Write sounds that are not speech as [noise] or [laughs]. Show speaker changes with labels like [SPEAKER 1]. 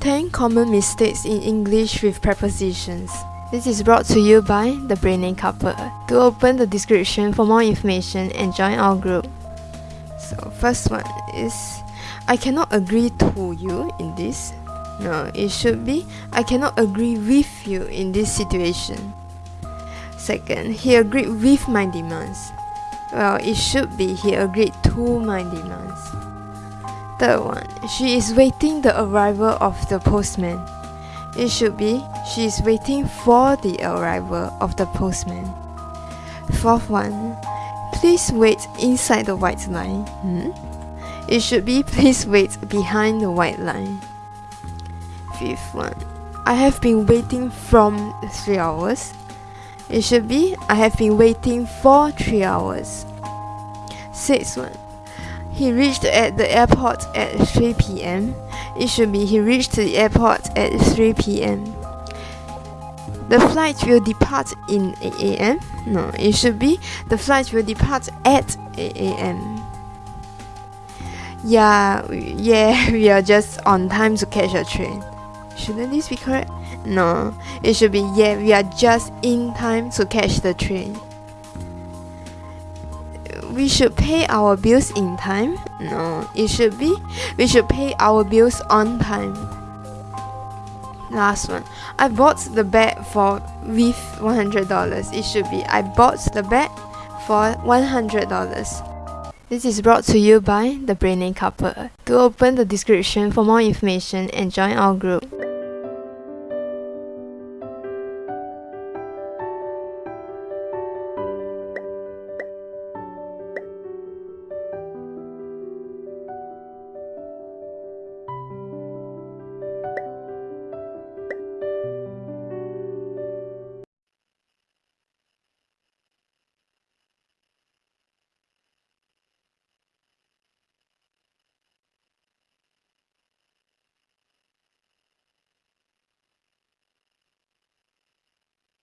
[SPEAKER 1] 10 common mistakes in English with prepositions. This is brought to you by the Brainy Couple. To open the description for more information and join our group. So, first one is I cannot agree to you in this. No, it should be I cannot agree with you in this situation. Second, he agreed with my demands. Well, it should be he agreed to my demands. Third one, she is waiting the arrival of the postman. It should be she is waiting for the arrival of the postman. Fourth one, please wait inside the white line. Hmm? It should be [laughs] please wait behind the white line. Fifth one, I have been waiting from three hours. It should be I have been waiting for three hours. Sixth one, he reached at the airport at 3 p.m. It should be he reached the airport at 3 p.m. The flight will depart in 8 a.m. No, it should be the flight will depart at 8 a.m. Yeah, yeah, [laughs] we are just on time to catch a train. Shouldn't this be correct? No, it should be yeah, we are just in time to catch the train we should pay our bills in time? No, it should be we should pay our bills on time. Last one. I bought the bag for with $100. It should be I bought the bag for $100. This is brought to you by the Brainy Couple. To open the description for more information and join our group.